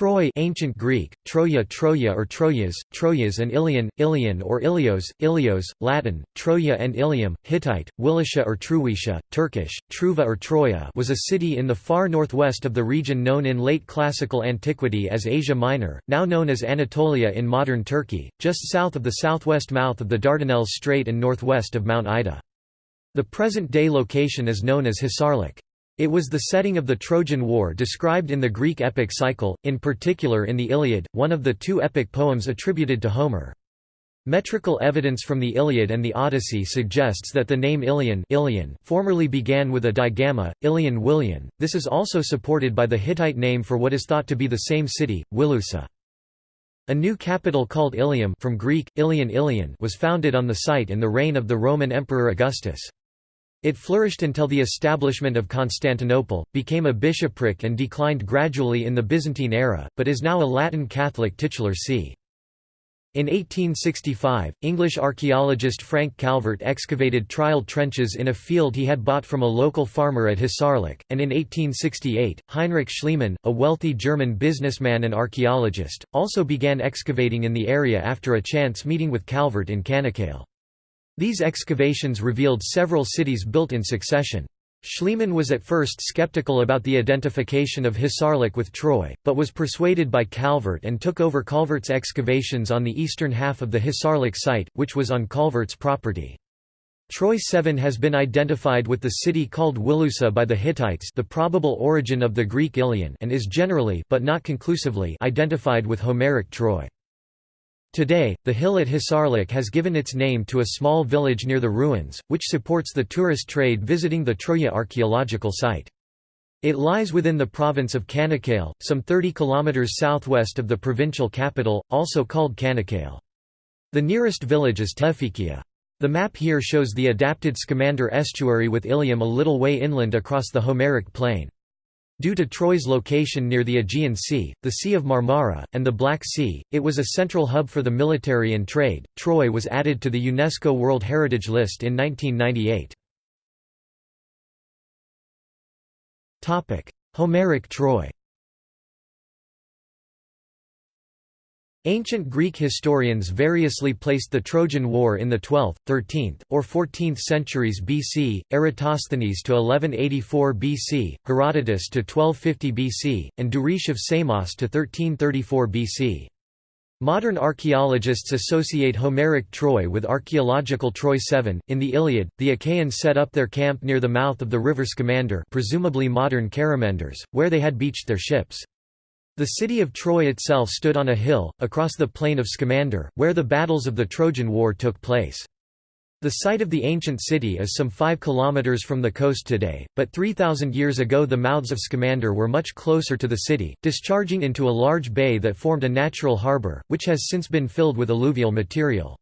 Troy ancient Greek, Troia Troia or Troyas, Troyas and Ilion, Ilion or Ilios, Ilios, Latin, Troia and Ilium, Hittite, Wilisha or Truisha, Turkish, Truva or Troia was a city in the far northwest of the region known in late classical antiquity as Asia Minor, now known as Anatolia in modern Turkey, just south of the southwest mouth of the Dardanelles Strait and northwest of Mount Ida. The present-day location is known as Hisarlik. It was the setting of the Trojan War described in the Greek epic cycle, in particular in the Iliad, one of the two epic poems attributed to Homer. Metrical evidence from the Iliad and the Odyssey suggests that the name Ilion, Ilion formerly began with a digamma, Ilion Willian. This is also supported by the Hittite name for what is thought to be the same city, Wilusa. A new capital called Ilium from Greek, Ilion Ilion was founded on the site in the reign of the Roman Emperor Augustus. It flourished until the establishment of Constantinople, became a bishopric and declined gradually in the Byzantine era, but is now a Latin Catholic titular see. In 1865, English archaeologist Frank Calvert excavated trial trenches in a field he had bought from a local farmer at Hisarlik, and in 1868, Heinrich Schliemann, a wealthy German businessman and archaeologist, also began excavating in the area after a chance meeting with Calvert in Canakkale. These excavations revealed several cities built in succession. Schliemann was at first skeptical about the identification of Hisarlik with Troy, but was persuaded by Calvert and took over Calvert's excavations on the eastern half of the Hisarlik site, which was on Calvert's property. Troy 7 has been identified with the city called Wilusa by the Hittites the probable origin of the Greek Ilion and is generally but not conclusively identified with Homeric Troy. Today, the hill at Hisarlik has given its name to a small village near the ruins, which supports the tourist trade visiting the Troya archaeological site. It lies within the province of Canakkale, some 30 km southwest of the provincial capital, also called Canakkale. The nearest village is Tevfikiye. The map here shows the adapted Scamander estuary with Ilium a little way inland across the Homeric plain. Due to Troy's location near the Aegean Sea, the Sea of Marmara, and the Black Sea, it was a central hub for the military and trade. Troy was added to the UNESCO World Heritage List in 1998. Topic: Homeric Troy. Ancient Greek historians variously placed the Trojan War in the 12th, 13th, or 14th centuries BC, Eratosthenes to 1184 BC, Herodotus to 1250 BC, and Duris of Samos to 1334 BC. Modern archaeologists associate Homeric Troy with archaeological Troy 7. In the Iliad, the Achaeans set up their camp near the mouth of the river Scamander, presumably modern Karamenderes, where they had beached their ships. The city of Troy itself stood on a hill, across the plain of Scamander, where the battles of the Trojan War took place. The site of the ancient city is some 5 km from the coast today, but 3,000 years ago the mouths of Scamander were much closer to the city, discharging into a large bay that formed a natural harbour, which has since been filled with alluvial material.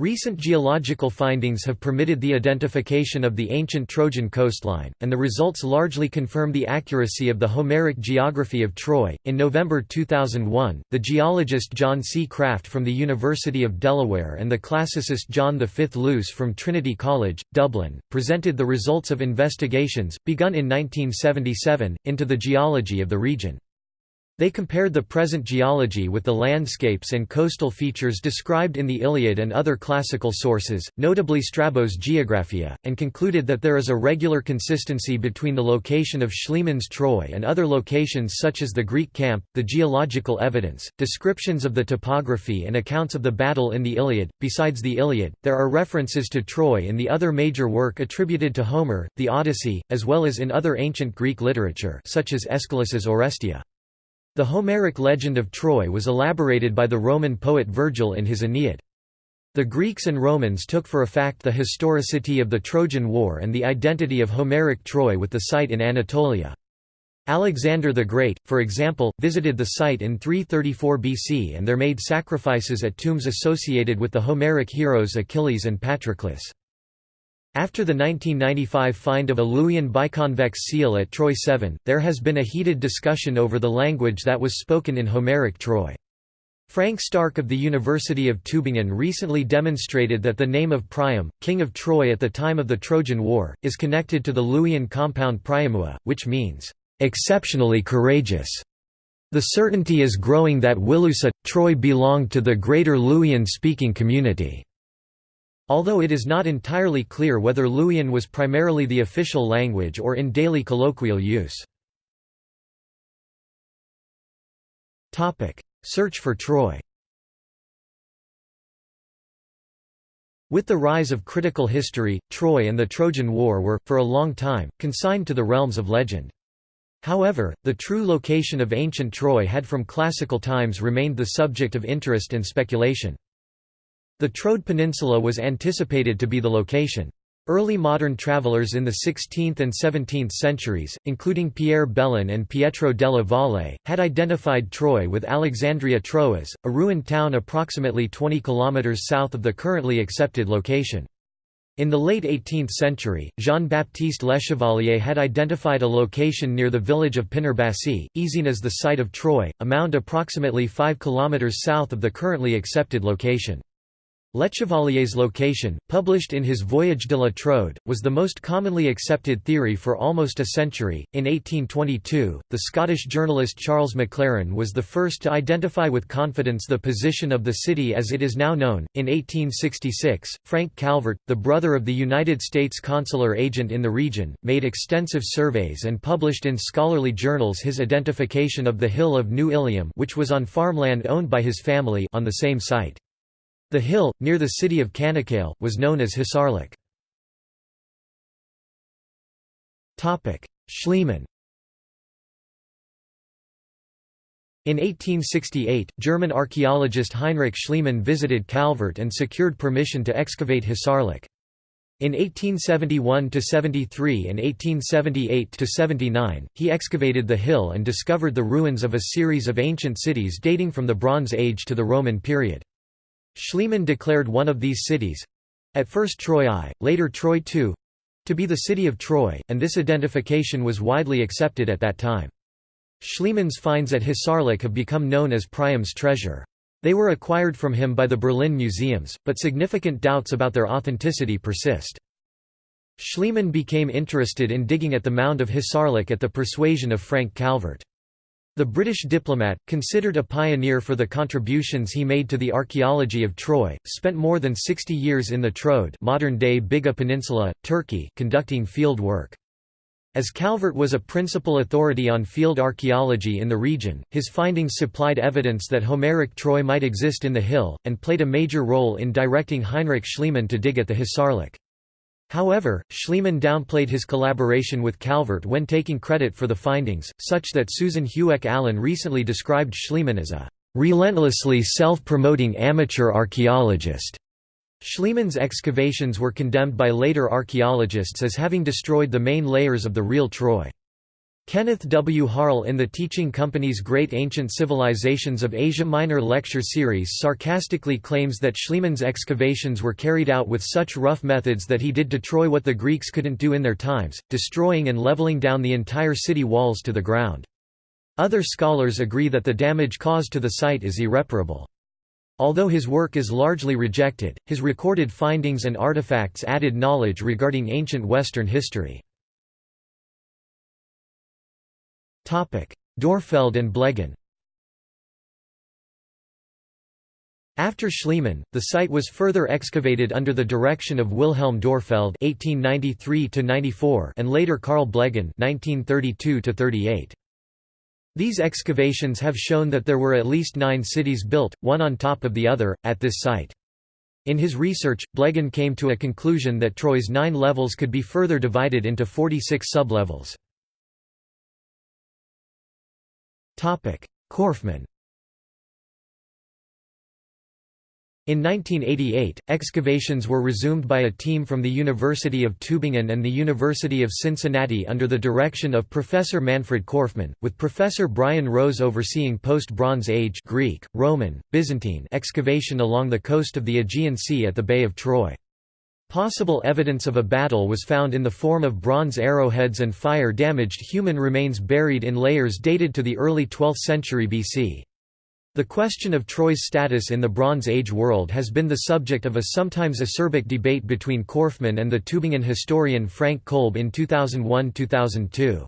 Recent geological findings have permitted the identification of the ancient Trojan coastline, and the results largely confirm the accuracy of the Homeric geography of Troy. In November 2001, the geologist John C. Kraft from the University of Delaware and the classicist John V. Luce from Trinity College, Dublin, presented the results of investigations, begun in 1977, into the geology of the region. They compared the present geology with the landscapes and coastal features described in the Iliad and other classical sources, notably Strabo's Geographia, and concluded that there is a regular consistency between the location of Schliemann's Troy and other locations such as the Greek camp, the geological evidence, descriptions of the topography and accounts of the battle in the Iliad. Besides the Iliad, there are references to Troy in the other major work attributed to Homer, the Odyssey, as well as in other ancient Greek literature such as Aeschylus's Oresteia. The Homeric legend of Troy was elaborated by the Roman poet Virgil in his Aeneid. The Greeks and Romans took for a fact the historicity of the Trojan War and the identity of Homeric Troy with the site in Anatolia. Alexander the Great, for example, visited the site in 334 BC and there made sacrifices at tombs associated with the Homeric heroes Achilles and Patroclus. After the 1995 find of a Luwian biconvex seal at Troy 7, there has been a heated discussion over the language that was spoken in Homeric Troy. Frank Starke of the University of Tübingen recently demonstrated that the name of Priam, king of Troy at the time of the Trojan War, is connected to the Luwian compound Priamua, which means, "...exceptionally courageous". The certainty is growing that Wilusa, Troy belonged to the greater Luwian-speaking community. Although it is not entirely clear whether Luwian was primarily the official language or in daily colloquial use. Search for Troy With the rise of critical history, Troy and the Trojan War were, for a long time, consigned to the realms of legend. However, the true location of ancient Troy had from classical times remained the subject of interest and speculation. The Troad Peninsula was anticipated to be the location. Early modern travelers in the 16th and 17th centuries, including Pierre Belon and Pietro della Valle, had identified Troy with Alexandria Troas, a ruined town approximately 20 km south of the currently accepted location. In the late 18th century, Jean-Baptiste Lechevalier had identified a location near the village of Pınarbaşı, Ezine as the site of Troy, a mound approximately 5 km south of the currently accepted location. Lechevalier's location, published in his Voyage de la Troade, was the most commonly accepted theory for almost a century. In 1822, the Scottish journalist Charles Maclaren was the first to identify with confidence the position of the city as it is now known. In 1866, Frank Calvert, the brother of the United States consular agent in the region, made extensive surveys and published in scholarly journals his identification of the hill of New Ilium, which was on farmland owned by his family, on the same site. The hill, near the city of Canakkale, was known as Hisarlik. Schliemann In 1868, German archaeologist Heinrich Schliemann visited Calvert and secured permission to excavate Hisarlik. In 1871–73 and 1878–79, he excavated the hill and discovered the ruins of a series of ancient cities dating from the Bronze Age to the Roman period. Schliemann declared one of these cities—at first Troy I, later Troy II—to be the city of Troy, and this identification was widely accepted at that time. Schliemann's finds at Hisarlik have become known as Priam's treasure. They were acquired from him by the Berlin museums, but significant doubts about their authenticity persist. Schliemann became interested in digging at the mound of Hisarlik at the persuasion of Frank Calvert. The British diplomat, considered a pioneer for the contributions he made to the archaeology of Troy, spent more than 60 years in the Troad modern-day Biga Peninsula, Turkey conducting field work. As Calvert was a principal authority on field archaeology in the region, his findings supplied evidence that Homeric Troy might exist in the hill, and played a major role in directing Heinrich Schliemann to dig at the Hisarlik. However, Schliemann downplayed his collaboration with Calvert when taking credit for the findings, such that Susan Hueck Allen recently described Schliemann as a relentlessly self-promoting amateur archaeologist. Schliemann's excavations were condemned by later archaeologists as having destroyed the main layers of the real Troy. Kenneth W. Harl in the Teaching Company's Great Ancient Civilizations of Asia Minor lecture series sarcastically claims that Schliemann's excavations were carried out with such rough methods that he did to Troy what the Greeks couldn't do in their times, destroying and leveling down the entire city walls to the ground. Other scholars agree that the damage caused to the site is irreparable. Although his work is largely rejected, his recorded findings and artifacts added knowledge regarding ancient Western history. Dörpfeld and Blegen After Schliemann, the site was further excavated under the direction of Wilhelm Dörpfeld (1893–94) and later Carl Blegen (1932–38). These excavations have shown that there were at least nine cities built, one on top of the other, at this site. In his research, Blegen came to a conclusion that Troy's nine levels could be further divided into 46 sublevels. Korfmann In 1988, excavations were resumed by a team from the University of Tübingen and the University of Cincinnati under the direction of Professor Manfred Korfmann, with Professor Brian Rose overseeing post-Bronze Age Greek, Roman, Byzantine excavation along the coast of the Aegean Sea at the Bay of Troy. Possible evidence of a battle was found in the form of bronze arrowheads and fire-damaged human remains buried in layers dated to the early 12th century BC. The question of Troy's status in the Bronze Age world has been the subject of a sometimes acerbic debate between Korfmann and the Tübingen historian Frank Kolb in 2001–2002.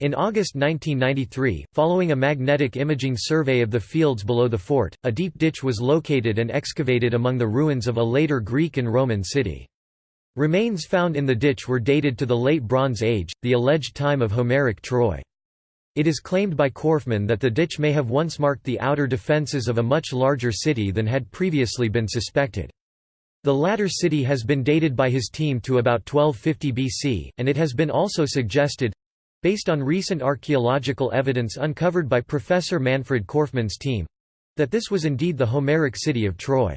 In August 1993, following a magnetic imaging survey of the fields below the fort, a deep ditch was located and excavated among the ruins of a later Greek and Roman city. Remains found in the ditch were dated to the Late Bronze Age, the alleged time of Homeric Troy. It is claimed by Korfmann that the ditch may have once marked the outer defences of a much larger city than had previously been suspected. The latter city has been dated by his team to about 1250 BC, and it has been also suggested based on recent archaeological evidence uncovered by Professor Manfred Korfmann's team that this was indeed the Homeric city of Troy.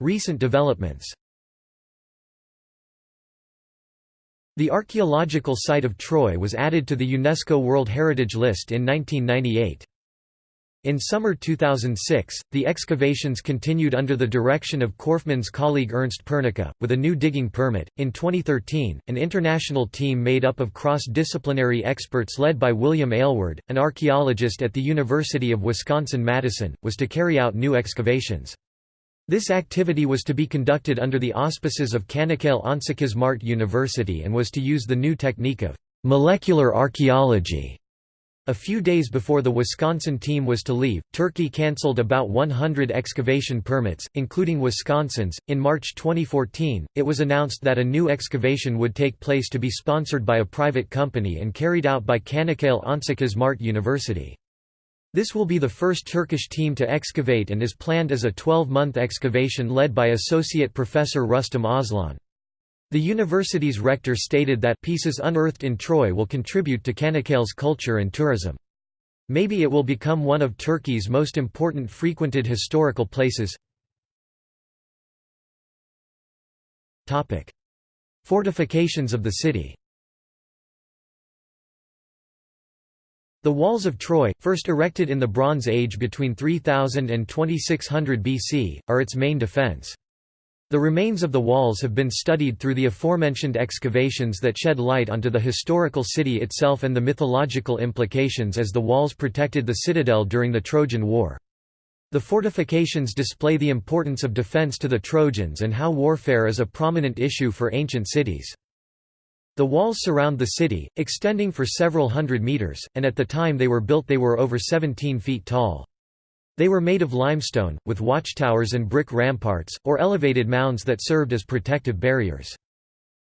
Recent developments The archaeological site of Troy was added to the UNESCO World Heritage List in 1998. In summer 2006, the excavations continued under the direction of Korfmann's colleague Ernst Pernicka, with a new digging permit. In 2013, an international team made up of cross disciplinary experts led by William Aylward, an archaeologist at the University of Wisconsin Madison, was to carry out new excavations. This activity was to be conducted under the auspices of Canakkale Onsekiz Mart University and was to use the new technique of molecular archaeology a few days before the Wisconsin team was to leave, Turkey cancelled about 100 excavation permits, including Wisconsin's. In March 2014, it was announced that a new excavation would take place to be sponsored by a private company and carried out by Canakkale Onsekiz Mart University. This will be the first Turkish team to excavate and is planned as a 12-month excavation led by Associate Professor Rustam Aslan. The university's rector stated that pieces unearthed in Troy will contribute to Canakkale's culture and tourism. Maybe it will become one of Turkey's most important frequented historical places. Fortifications of the city The walls of Troy, first erected in the Bronze Age between 3000 and 2600 BC, are its main defense. The remains of the walls have been studied through the aforementioned excavations that shed light onto the historical city itself and the mythological implications as the walls protected the citadel during the Trojan War. The fortifications display the importance of defense to the Trojans and how warfare is a prominent issue for ancient cities. The walls surround the city, extending for several hundred meters, and at the time they were built they were over 17 feet tall. They were made of limestone, with watchtowers and brick ramparts, or elevated mounds that served as protective barriers.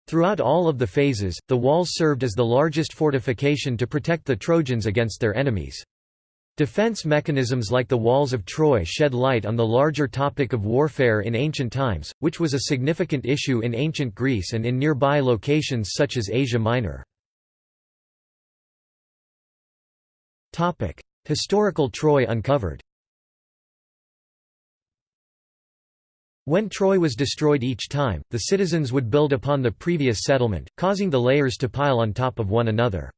Throughout all of the phases, the walls served as the largest fortification to protect the Trojans against their enemies. Defense mechanisms like the walls of Troy shed light on the larger topic of warfare in ancient times, which was a significant issue in ancient Greece and in nearby locations such as Asia Minor. Historical Troy uncovered When Troy was destroyed each time, the citizens would build upon the previous settlement, causing the layers to pile on top of one another.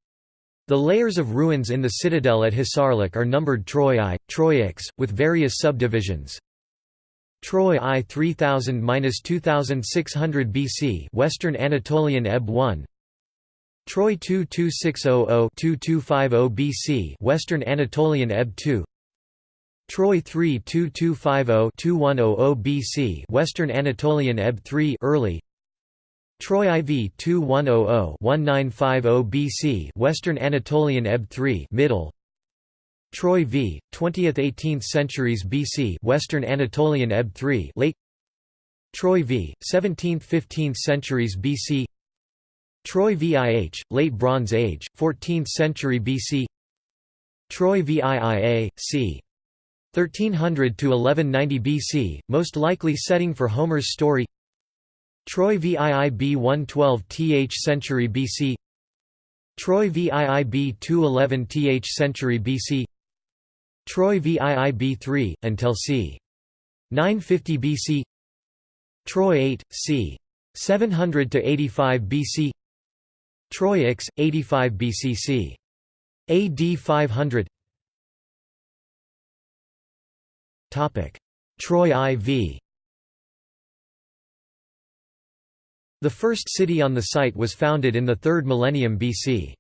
The layers of ruins in the citadel at Hisarlik are numbered Troy I, Troy X, with various subdivisions. Troy I 3000–2600 BC Western Anatolian Eb 1 Troy II 2600–2250 BC Western Anatolian Ebb 2 Troy 3 2250-2100 BC Western Anatolian Eb 3 early. Troy IV 2100-1950 BC Western Anatolian Eb 3 middle. Troy v 20th-18th centuries BC Western Anatolian Eb 3 late. Troy v 17th-15th centuries BC Troy VIH late Bronze Age 14th century BC Troy VIIA c 1300 to 1190 BC, most likely setting for Homer's story. Troy VIIB 112 th century BC. Troy VIIB 211 th century BC. Troy VIIB 3 until c. 950 BC. Troy 8 c. 700 to 85 BC. Troy X 85 BCC. AD 500 Troy IV The first city on the site was founded in the 3rd millennium BC.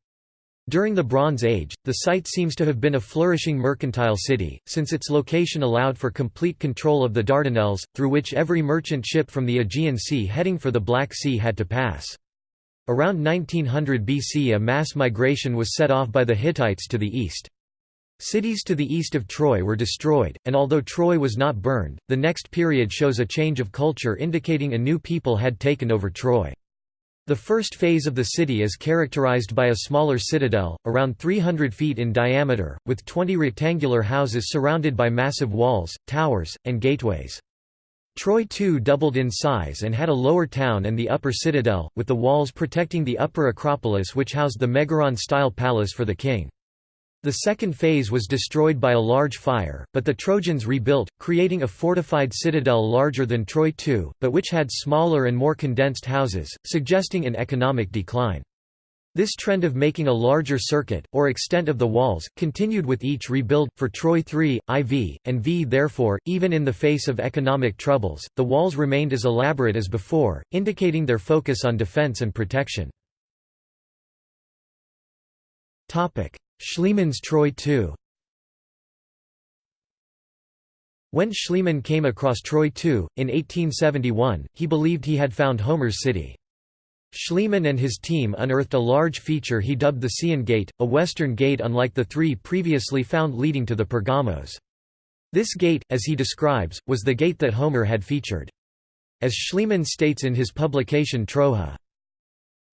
During the Bronze Age, the site seems to have been a flourishing mercantile city, since its location allowed for complete control of the Dardanelles, through which every merchant ship from the Aegean Sea heading for the Black Sea had to pass. Around 1900 BC a mass migration was set off by the Hittites to the east. Cities to the east of Troy were destroyed, and although Troy was not burned, the next period shows a change of culture indicating a new people had taken over Troy. The first phase of the city is characterized by a smaller citadel, around 300 feet in diameter, with 20 rectangular houses surrounded by massive walls, towers, and gateways. Troy too doubled in size and had a lower town and the upper citadel, with the walls protecting the upper acropolis which housed the Megaron-style palace for the king. The second phase was destroyed by a large fire, but the Trojans rebuilt, creating a fortified citadel larger than Troy II, but which had smaller and more condensed houses, suggesting an economic decline. This trend of making a larger circuit, or extent of the walls, continued with each rebuild, for Troy III, IV, and V. Therefore, even in the face of economic troubles, the walls remained as elaborate as before, indicating their focus on defense and protection. Schliemann's Troy II When Schliemann came across Troy II, in 1871, he believed he had found Homer's city. Schliemann and his team unearthed a large feature he dubbed the Scaean Gate, a western gate unlike the three previously found leading to the Pergamos. This gate, as he describes, was the gate that Homer had featured. As Schliemann states in his publication Troja,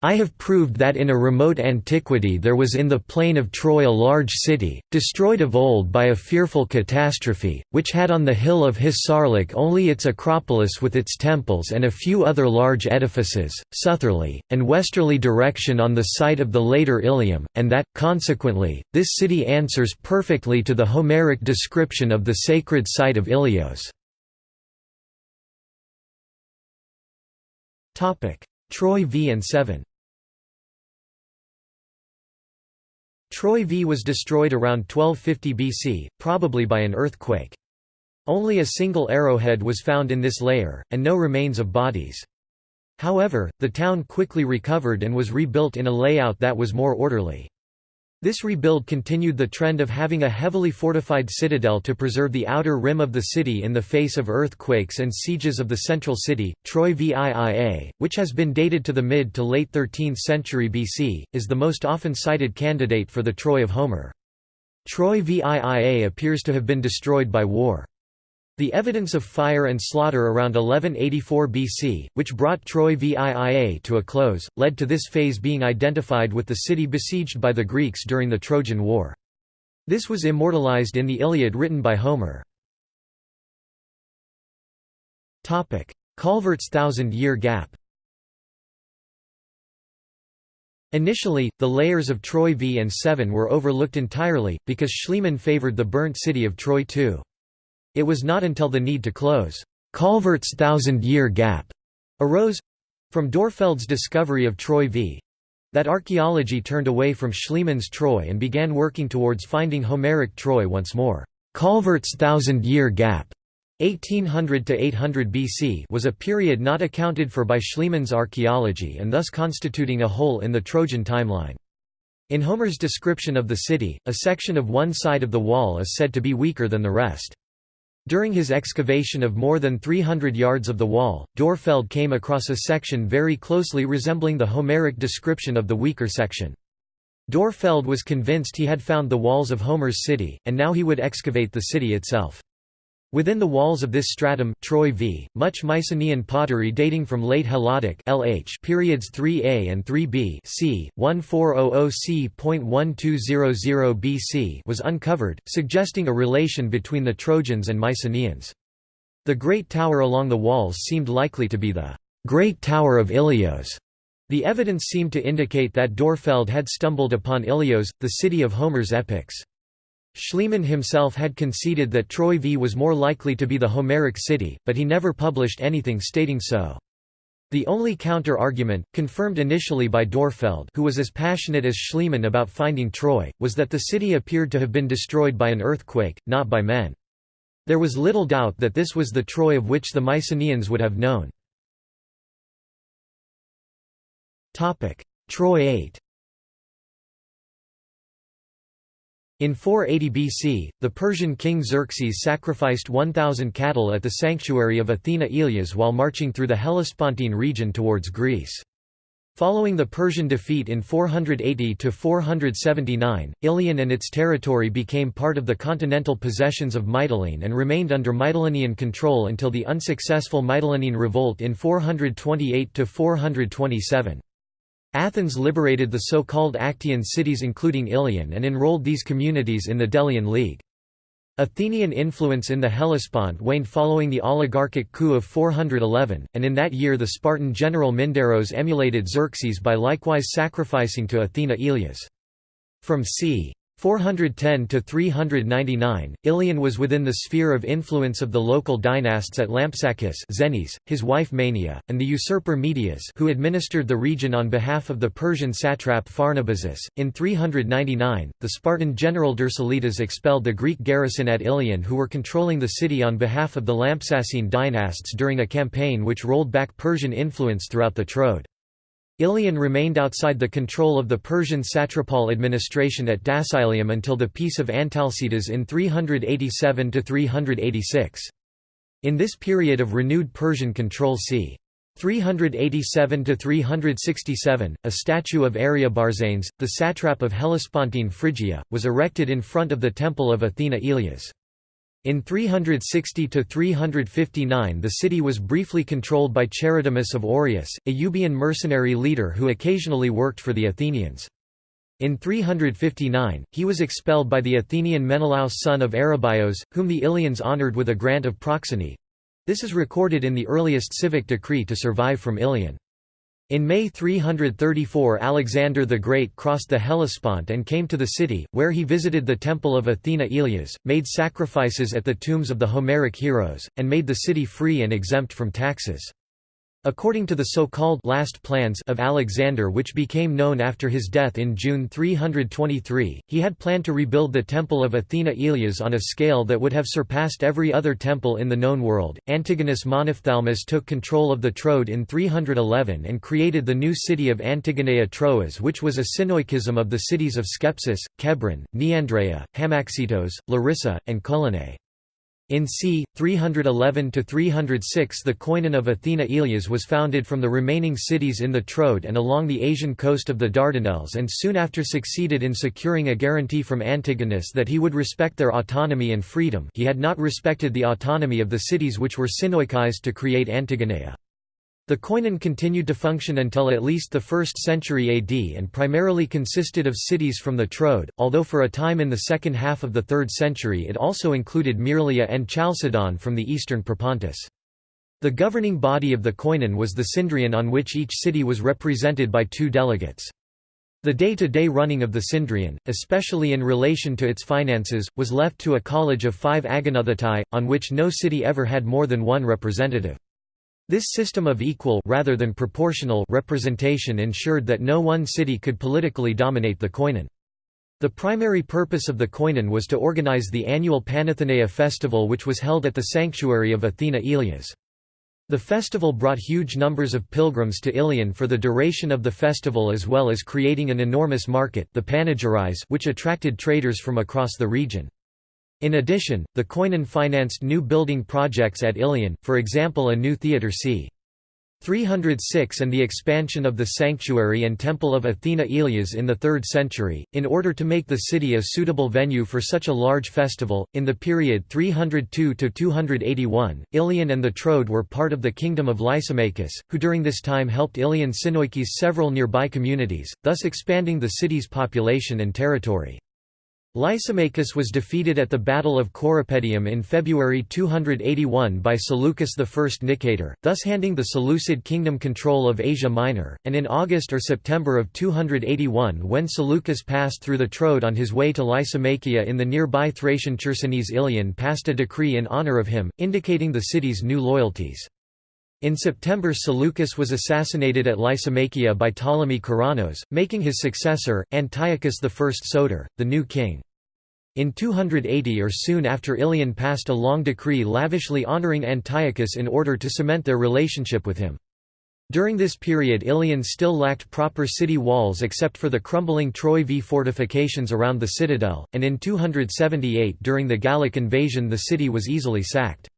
I have proved that in a remote antiquity there was in the plain of Troy a large city, destroyed of old by a fearful catastrophe, which had on the hill of Hisarlik only its acropolis with its temples and a few other large edifices, southerly, and westerly direction on the site of the later Ilium, and that, consequently, this city answers perfectly to the Homeric description of the sacred site of Ilios. Troy v and 7 Troy V was destroyed around 1250 BC, probably by an earthquake. Only a single arrowhead was found in this layer, and no remains of bodies. However, the town quickly recovered and was rebuilt in a layout that was more orderly. This rebuild continued the trend of having a heavily fortified citadel to preserve the outer rim of the city in the face of earthquakes and sieges of the central city. Troy VIIA, which has been dated to the mid to late 13th century BC, is the most often cited candidate for the Troy of Homer. Troy VIIA appears to have been destroyed by war. The evidence of fire and slaughter around 1184 BC, which brought Troy VIIA to a close, led to this phase being identified with the city besieged by the Greeks during the Trojan War. This was immortalized in the Iliad written by Homer. Calvert's Thousand-Year Gap Initially, the layers of Troy V and 7 were overlooked entirely, because Schliemann favored the burnt city of Troy II. It was not until the need to close Calvert's Thousand-Year Gap arose—from Dörpfeld's discovery of Troy v. that archaeology turned away from Schliemann's Troy and began working towards finding Homeric Troy once more. Calvert's Thousand-Year Gap 1800 to 800 BC was a period not accounted for by Schliemann's archaeology and thus constituting a hole in the Trojan timeline. In Homer's description of the city, a section of one side of the wall is said to be weaker than the rest. During his excavation of more than 300 yards of the wall, Dörpfeld came across a section very closely resembling the Homeric description of the weaker section. Dörpfeld was convinced he had found the walls of Homer's city, and now he would excavate the city itself. Within the walls of this stratum Troy v. much Mycenaean pottery dating from late Helladic LH periods 3a and 3b c. 1400 c.1200 BC was uncovered, suggesting a relation between the Trojans and Mycenaeans. The Great Tower along the walls seemed likely to be the Great Tower of Ilios. The evidence seemed to indicate that Dörpfeld had stumbled upon Ilios, the city of Homer's epics. Schliemann himself had conceded that Troy V was more likely to be the Homeric city, but he never published anything stating so. The only counter-argument, confirmed initially by Dörpfeld who was as passionate as Schliemann about finding Troy, was that the city appeared to have been destroyed by an earthquake, not by men. There was little doubt that this was the Troy of which the Mycenaeans would have known. Troy 8 In 480 BC, the Persian king Xerxes sacrificed 1,000 cattle at the sanctuary of Athena Ilias while marching through the Hellespontine region towards Greece. Following the Persian defeat in 480–479, Ilion and its territory became part of the continental possessions of Mytilene and remained under Mytilenean control until the unsuccessful Mytilenean revolt in 428–427. Athens liberated the so-called Actian cities including Ilion and enrolled these communities in the Delian League. Athenian influence in the Hellespont waned following the oligarchic coup of 411, and in that year the Spartan general Mindaros emulated Xerxes by likewise sacrificing to Athena Ilias. From c. 410 to 399, Ilion was within the sphere of influence of the local dynasts at Lampsacus Zenis, his wife Mania, and the usurper Meidias who administered the region on behalf of the Persian satrap Pharnabazus. In 399, the Spartan general Dercyllidas expelled the Greek garrison at Ilion who were controlling the city on behalf of the Lampsacene dynasts during a campaign which rolled back Persian influence throughout the Troad. Ilion remained outside the control of the Persian satrapal administration at Dascylium until the Peace of Antalcidas in 387–386. In this period of renewed Persian control c. 387–367, a statue of Ariobarzanes, the satrap of Hellespontine Phrygia, was erected in front of the temple of Athena Ilias. In 360–359 the city was briefly controlled by Charidemus of Oreus, a Euboean mercenary leader who occasionally worked for the Athenians. In 359, he was expelled by the Athenian Menelaus son of Arrhabaeus, whom the Ilians honoured with a grant of proxeny—this is recorded in the earliest civic decree to survive from Ilion. In May 334 Alexander the Great crossed the Hellespont and came to the city, where he visited the temple of Athena Ilias, made sacrifices at the tombs of the Homeric heroes, and made the city free and exempt from taxes. According to the so-called «last plans» of Alexander which became known after his death in June 323, he had planned to rebuild the temple of Athena Ilias on a scale that would have surpassed every other temple in the known world. Antigonus Monophthalmus took control of the Troad in 311 and created the new city of Antigonea Troas which was a synoikism of the cities of Skepsis, Kebren, Neandreia, Hamaxitos, Larissa, and Colone. In c. 311–306 the koinon of Athena Ilias was founded from the remaining cities in the Troad and along the Asian coast of the Dardanelles and soon after succeeded in securing a guarantee from Antigonus that he would respect their autonomy and freedom he had not respected the autonomy of the cities which were synoikized to create Antigonea. The koinon continued to function until at least the 1st century AD and primarily consisted of cities from the Troad, although for a time in the second half of the 3rd century it also included Myrleia and Chalcedon from the eastern Propontis. The governing body of the koinon was the synedrion on which each city was represented by two delegates. The day-to-day -day running of the synedrion, especially in relation to its finances, was left to a college of five agonothetai, on which no city ever had more than one representative. This system of equal rather than proportional representation ensured that no one city could politically dominate the koinon. The primary purpose of the koinon was to organize the annual Panathenaea festival which was held at the sanctuary of Athena Ilias. The festival brought huge numbers of pilgrims to Ilion for the duration of the festival as well as creating an enormous market the panegyris which attracted traders from across the region. In addition, the Koinon financed new building projects at Ilion, for example a new theatre c. 306 and the expansion of the sanctuary and temple of Athena Ilias in the 3rd century, in order to make the city a suitable venue for such a large festival. In the period 302 to 281, Ilion and the Troad were part of the kingdom of Lysimachus, who during this time helped Ilion synoikis several nearby communities, thus expanding the city's population and territory. Lysimachus was defeated at the Battle of Corupedium in February 281 by Seleucus I Nicator, thus handing the Seleucid kingdom control of Asia Minor, and in August or September of 281 when Seleucus passed through the Troad on his way to Lysimachia in the nearby Thracian Chersonese Ilion passed a decree in honor of him, indicating the city's new loyalties. In September Seleucus was assassinated at Lysimachia by Ptolemy Keraunos, making his successor, Antiochus I Soter, the new king. In 280 or soon after Ilion passed a long decree lavishly honoring Antiochus in order to cement their relationship with him. During this period Ilion still lacked proper city walls except for the crumbling Troy V fortifications around the citadel, and in 278 during the Gallic invasion the city was easily sacked.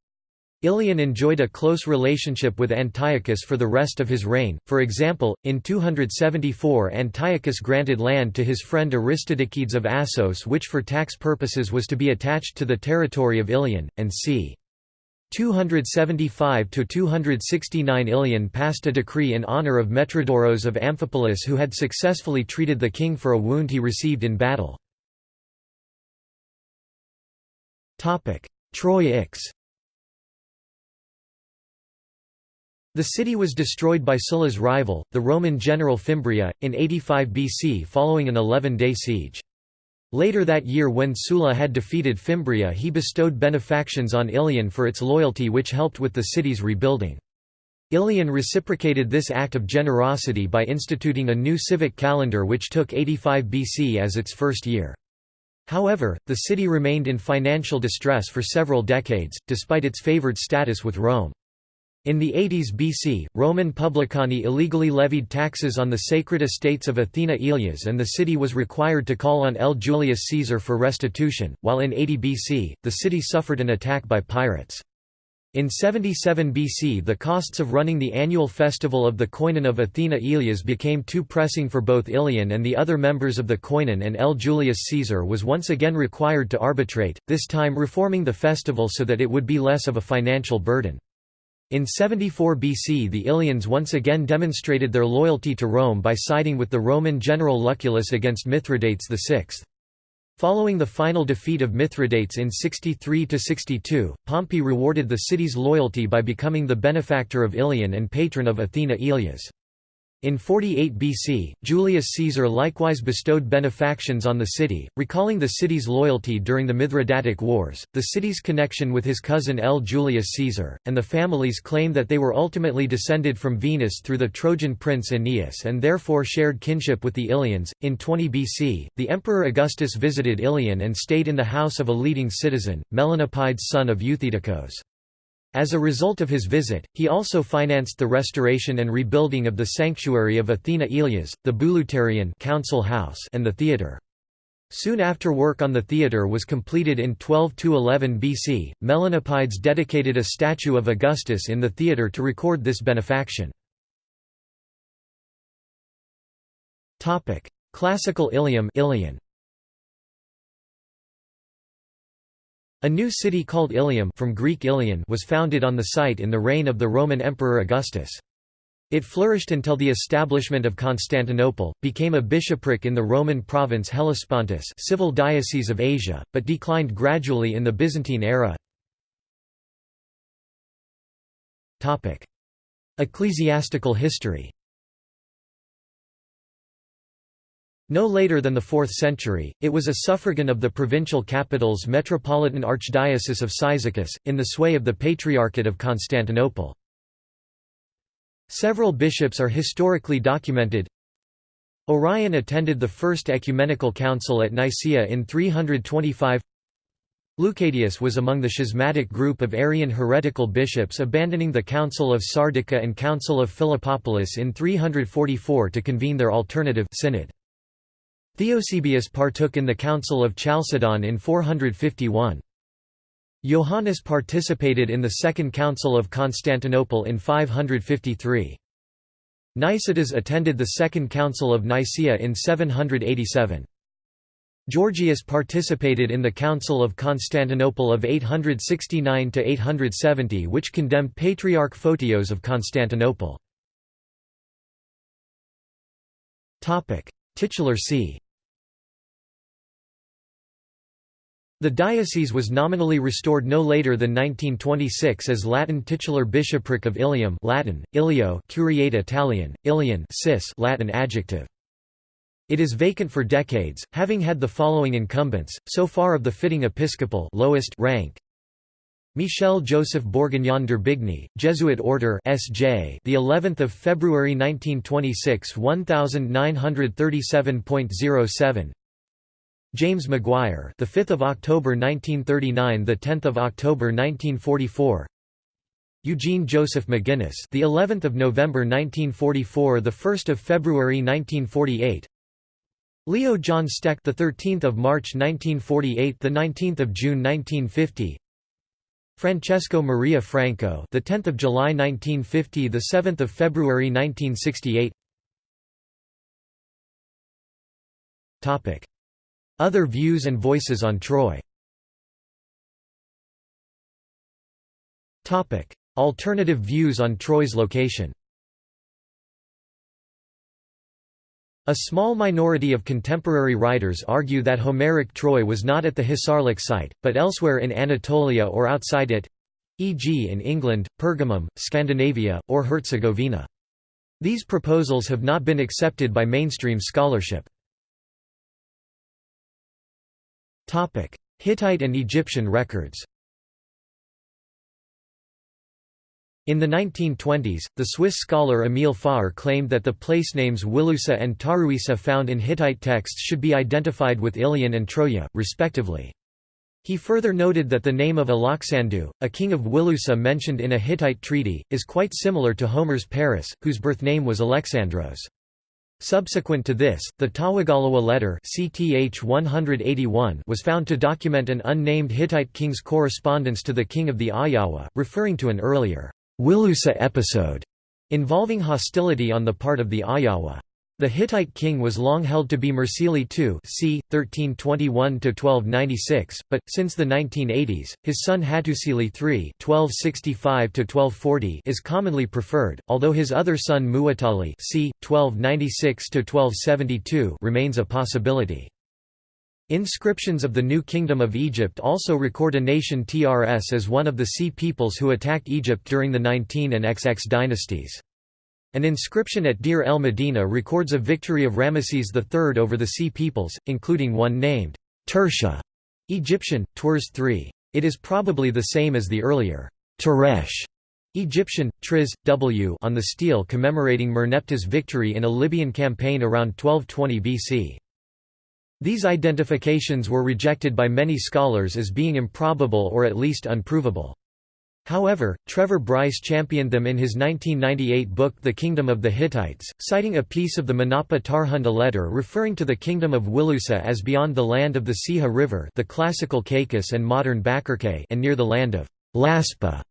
Ilian enjoyed a close relationship with Antiochus for the rest of his reign, for example, in 274 Antiochus granted land to his friend Aristodikides of Assos which for tax purposes was to be attached to the territory of Ilian, and c. 275–269 Ilian passed a decree in honour of Metrodoros of Amphipolis who had successfully treated the king for a wound he received in battle. Troy Ix The city was destroyed by Sulla's rival, the Roman general Fimbria, in 85 BC following an 11-day siege. Later that year when Sulla had defeated Fimbria he bestowed benefactions on Ilion for its loyalty which helped with the city's rebuilding. Ilion reciprocated this act of generosity by instituting a new civic calendar which took 85 BC as its first year. However, the city remained in financial distress for several decades, despite its favored status with Rome. In the 80s BC, Roman publicani illegally levied taxes on the sacred estates of Athena Ilias and the city was required to call on L. Julius Caesar for restitution, while in 80 BC, the city suffered an attack by pirates. In 77 BC the costs of running the annual festival of the Koinon of Athena Ilias became too pressing for both Ilian and the other members of the Koinon and L. Julius Caesar was once again required to arbitrate, this time reforming the festival so that it would be less of a financial burden. In 74 BC the Ilians once again demonstrated their loyalty to Rome by siding with the Roman general Lucullus against Mithridates VI. Following the final defeat of Mithridates in 63–62, Pompey rewarded the city's loyalty by becoming the benefactor of Ilian and patron of Athena Ilias. In 48 BC, Julius Caesar likewise bestowed benefactions on the city, recalling the city's loyalty during the Mithridatic Wars, the city's connection with his cousin L. Julius Caesar, and the family's claim that they were ultimately descended from Venus through the Trojan prince Aeneas and therefore shared kinship with the Ilians. In 20 BC, the Emperor Augustus visited Ilion and stayed in the house of a leading citizen, Melanopides son of Euthydemus. As a result of his visit, he also financed the restoration and rebuilding of the sanctuary of Athena Ilias, the Bouleuterion council house and the theatre. Soon after work on the theatre was completed in 12–11 BC, Melanopides dedicated a statue of Augustus in the theatre to record this benefaction. Classical Ilium Ilian. A new city called Ilium from Greek Ilion was founded on the site in the reign of the Roman Emperor Augustus. It flourished until the establishment of Constantinople, became a bishopric in the Roman province Hellespontus civil diocese of Asia, but declined gradually in the Byzantine era. Ecclesiastical history No later than the 4th century, it was a suffragan of the provincial capital's metropolitan archdiocese of Cyzicus, in the sway of the Patriarchate of Constantinople. Several bishops are historically documented. Orion attended the First Ecumenical Council at Nicaea in 325 Leucadius was among the schismatic group of Arian heretical bishops abandoning the Council of Sardica and Council of Philippopolis in 344 to convene their alternative synod. Theosebius partook in the Council of Chalcedon in 451. Johannes participated in the Second Council of Constantinople in 553. Nicetas attended the Second Council of Nicaea in 787. Georgius participated in the Council of Constantinople of 869–870 which condemned Patriarch Photios of Constantinople. Titular see The diocese was nominally restored no later than 1926 as Latin titular bishopric of Ilium Latin, Ilio Curiate Italian, Iliensis Latin adjective. It is vacant for decades, having had the following incumbents, so far of the fitting episcopal lowest rank. Michel Joseph Bourguignon d'Urbigny, Jesuit Order S.J. the 11th of February 1926 1937.07 James Maguire, the 5th of October 1939, the 10th of October 1944. Eugene Joseph McGuinness, the 11th of November 1944, the 1st of February 1948. Leo John Steck, the 13th of March 1948, the 19th of June 1950. Francesco Maria Franco, the 10th of July 1950, the 7th of February 1968. Topic: Other views and voices on Troy. Alternative views on Troy's location. A small minority of contemporary writers argue that Homeric Troy was not at the Hisarlik site, but elsewhere in Anatolia or outside it e.g. in England, Pergamum, Scandinavia, or Herzegovina. These proposals have not been accepted by mainstream scholarship. Hittite and Egyptian records In the 1920s, the Swiss scholar Emil Forrer claimed that the place names Wilusa and Taruisa found in Hittite texts should be identified with Ilion and Troya, respectively. He further noted that the name of Alaksandu, a king of Wilusa mentioned in a Hittite treaty, is quite similar to Homer's Paris, whose birth name was Alexandros. Subsequent to this, the Tawagalawa letter CTH 181 was found to document an unnamed Hittite king's correspondence to the king of the Ahhiyawa, referring to an earlier Wilusa episode involving hostility on the part of the Ahhiyawa. The Hittite king was long held to be Mursili II c. 1321–1296, but, since the 1980s, his son Hattusili III (1265–1240) is commonly preferred, although his other son Muwatalli c. 1296–1272 remains a possibility. Inscriptions of the New Kingdom of Egypt also record a nation Trs as one of the Sea peoples who attacked Egypt during the 19 and XX dynasties. An inscription at Deir el Medina records a victory of Ramesses III over the Sea peoples, including one named Tersha, Egyptian, Twers III. It is probably the same as the earlier Teresh, Egyptian, Triz, W on the stele commemorating Merneptah's victory in a Libyan campaign around 1220 BC. These identifications were rejected by many scholars as being improbable or at least unprovable. However, Trevor Bryce championed them in his 1998 book The Kingdom of the Hittites, citing a piece of the Manapa Tarhunta letter referring to the kingdom of Wilusa as beyond the land of the Seha River the classical Caicus and modern Bakirke and near the land of Lazpa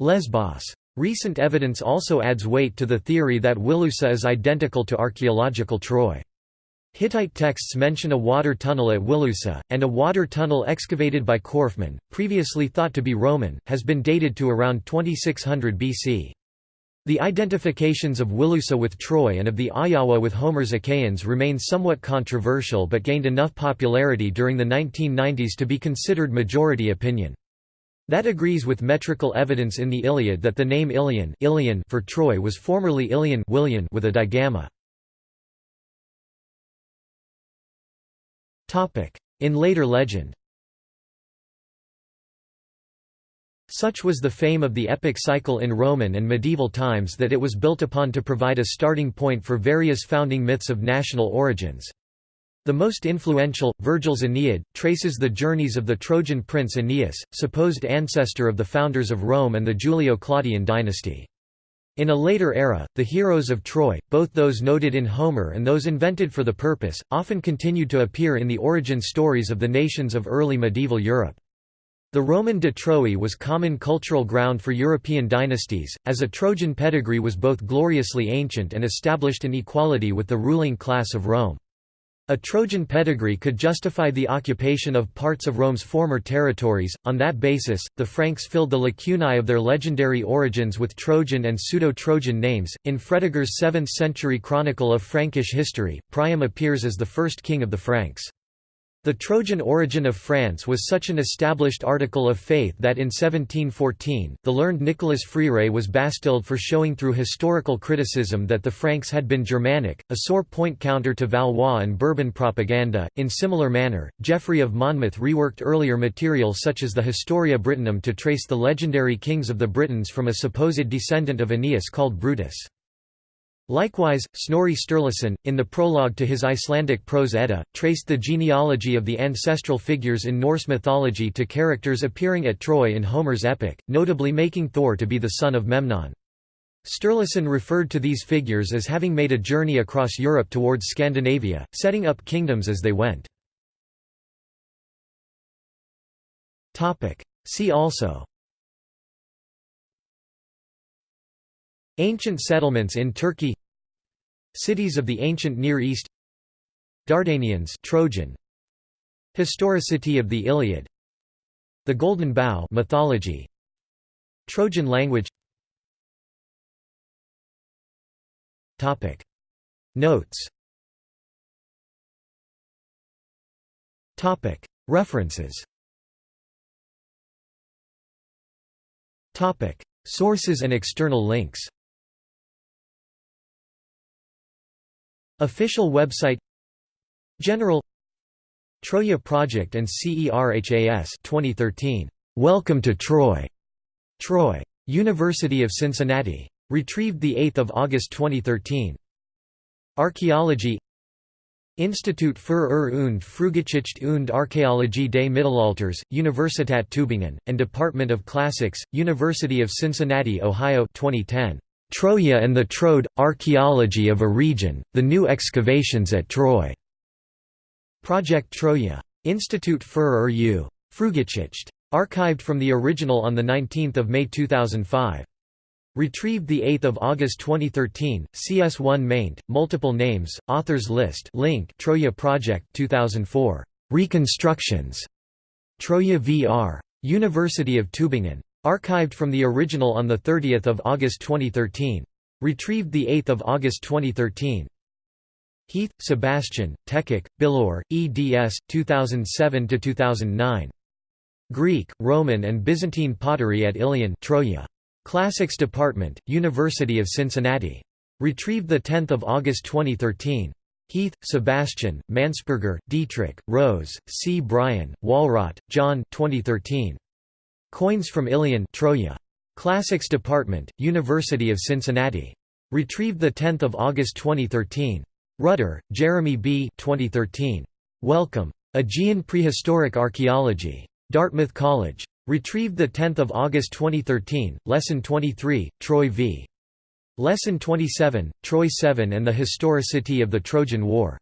Lesbos. Recent evidence also adds weight to the theory that Wilusa is identical to archaeological Troy. Hittite texts mention a water tunnel at Wilusa, and a water tunnel excavated by Korfmann, previously thought to be Roman, has been dated to around 2600 BC. The identifications of Wilusa with Troy and of the Ahhiyawa with Homer's Achaeans remain somewhat controversial but gained enough popularity during the 1990s to be considered majority opinion. That agrees with metrical evidence in the Iliad that the name Ilion, Ilion for Troy was formerly Ilion with a digamma. In later legend Such was the fame of the epic cycle in Roman and medieval times that it was built upon to provide a starting point for various founding myths of national origins. The most influential, Virgil's Aeneid, traces the journeys of the Trojan prince Aeneas, supposed ancestor of the founders of Rome and the Julio-Claudian dynasty. In a later era, the heroes of Troy, both those noted in Homer and those invented for the purpose, often continued to appear in the origin stories of the nations of early medieval Europe. The Roman de Troie was common cultural ground for European dynasties, as a Trojan pedigree was both gloriously ancient and established an equality with the ruling class of Rome. A Trojan pedigree could justify the occupation of parts of Rome's former territories. On that basis, the Franks filled the lacunae of their legendary origins with Trojan and pseudo-Trojan names. In Fredegar's 7th century chronicle of Frankish history, Priam appears as the first king of the Franks. The Trojan origin of France was such an established article of faith that in 1714, the learned Nicolas Fréret was bastilled for showing through historical criticism that the Franks had been Germanic, a sore point counter to Valois and Bourbon propaganda. In similar manner, Geoffrey of Monmouth reworked earlier material such as the Historia Brittonum to trace the legendary kings of the Britons from a supposed descendant of Aeneas called Brutus. Likewise, Snorri Sturluson, in the prologue to his Icelandic prose Edda, traced the genealogy of the ancestral figures in Norse mythology to characters appearing at Troy in Homer's epic, notably making Thor to be the son of Memnon. Sturluson referred to these figures as having made a journey across Europe towards Scandinavia, setting up kingdoms as they went. See also Ancient settlements in Turkey. Cities of the ancient Near East. Dardanians Trojan. Historicity of the Iliad. The Golden Bough mythology. Trojan language. Topic. Notes. Topic. References. Topic. Sources and external links Official website General Troya Project and CERHAS 2013. Welcome to Troy. Troy. University of Cincinnati. Retrieved 8 August 2013. Archaeology Institut für Ur- und Frühgeschichte und Archäologie des Mittelalters, Universität Tübingen, and Department of Classics, University of Cincinnati, Ohio 2010. Troya and the Troad – Archaeology of a Region, The New Excavations at Troy. Project Troya. Institut für Ur Frühgeschichte. Archived from the original on 19 May 2005. Retrieved 8 August 2013, CS1 maint, multiple names, authors list link Troya Project 2004. Reconstructions. Troya VR. University of Tübingen. Archived from the original on 30 August 2013. Retrieved 8 August 2013. Heath, Sebastian, Tekich, Bilor, eds. 2007–2009. Greek, Roman and Byzantine pottery at Ilion Troya. Classics Department, University of Cincinnati. Retrieved 10 August 2013. Heath, Sebastian, Mansperger, Dietrich, Rose, C. Bryan, Wallrodt, John 2013. Coins from Ilion Troya. Classics Department, University of Cincinnati. Retrieved 10 August 2013. Rutter, Jeremy B. 2013. Welcome. Aegean Prehistoric Archaeology. Dartmouth College. Retrieved 10 August 2013, Lesson 23, Troy v. Lesson 27, Troy 7 and the Historicity of the Trojan War.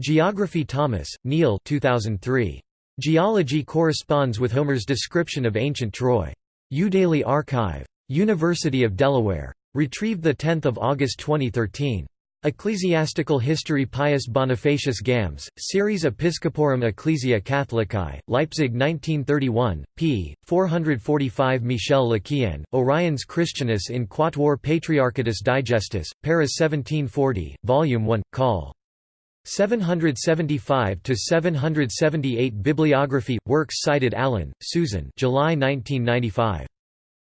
Geography Thomas, Neil 2003. Geology corresponds with Homer's description of ancient Troy. Udaily Archive. University of Delaware. Retrieved 10 August 2013. Ecclesiastical History Pius Bonifacius Gams, Series Episcoporum Ecclesia Catholicae, Leipzig 1931, p. 445 Michel Lequien, Oriens Christianus in Quatuor Patriarchatus Digestus, Paris 1740, Volume 1, Col. 775–778 Bibliography – Works cited Allen, Susan July 1995.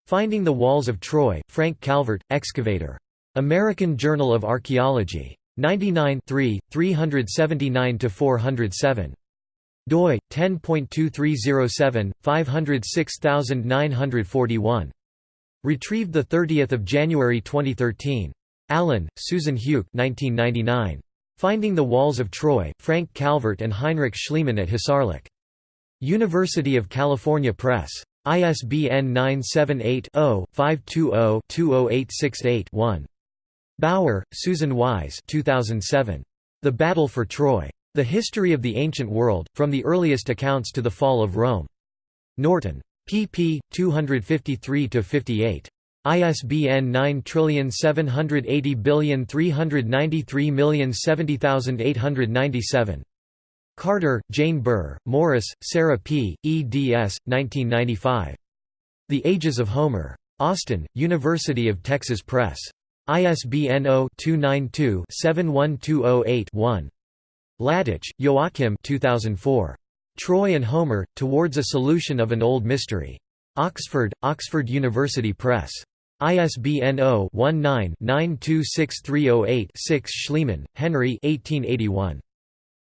Finding the Walls of Troy, Frank Calvert, Excavator. American Journal of Archaeology. 99 379–407 doi 10.2307 506941 retrieved the 30th of January 2013 Allen Susan Heuck 1999 Finding the Walls of Troy, Frank Calvert and Heinrich Schliemann at Hisarlik. University of California Press. ISBN 978-0-520-20868-1. Bauer, Susan Wise 2007. The Battle for Troy. The History of the Ancient World, From the Earliest Accounts to the Fall of Rome. Norton. pp. 253–58. ISBN 9780393070897. Carter, Jane Burr, Morris, Sarah P., eds. 1995. The Ages of Homer. Austin, University of Texas Press. ISBN 0-292-71208-1. Latacz, Joachim 2004. Troy and Homer, Towards a Solution of an Old Mystery. Oxford, Oxford University Press. ISBN 0-19-926308-6 Schliemann, Henry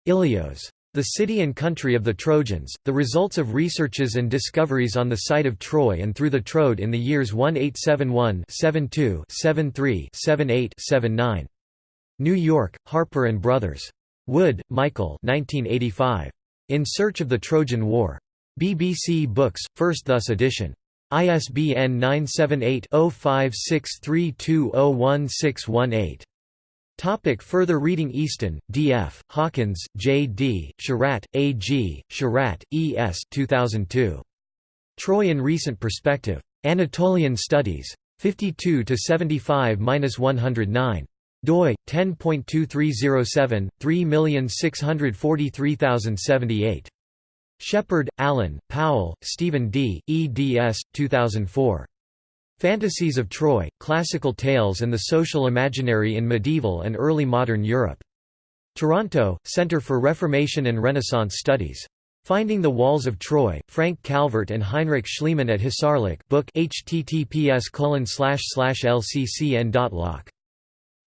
Ilios. The City and Country of the Trojans, the results of researches and discoveries on the site of Troy and through the Troad in the years 1871 72 73 78 79. New York, Harper & Brothers. Wood, Michael 1985. In Search of the Trojan War. BBC Books, 1st thus edition. ISBN 978-0563201618. Topic further reading Easton, D. F., Hawkins, J. D., Sherratt, A. G., Sherratt, E. S. 2002. Troy in Recent Perspective. Anatolian Studies. 52 to 75-109 doi 10.2307 3643078 Shepard, Alan, Powell, Stephen D., eds. 2004. Fantasies of Troy, Classical Tales and the Social Imaginary in Medieval and Early Modern Europe. Toronto, Centre for Reformation and Renaissance Studies. Finding the Walls of Troy, Frank Calvert and Heinrich Schliemann at Hisarlik book https lccn.loc.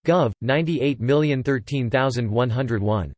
Gov. 98013101.